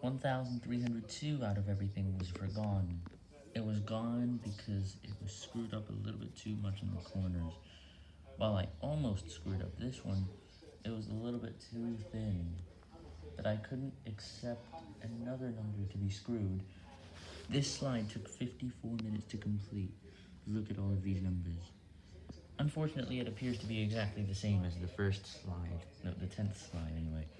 1,302 out of everything was forgone. It was gone because it was screwed up a little bit too much in the corners. While I almost screwed up this one, it was a little bit too thin, but I couldn't accept another number to be screwed. This slide took 54 minutes to complete. Look at all of these numbers. Unfortunately, it appears to be exactly the same as the first slide, no, the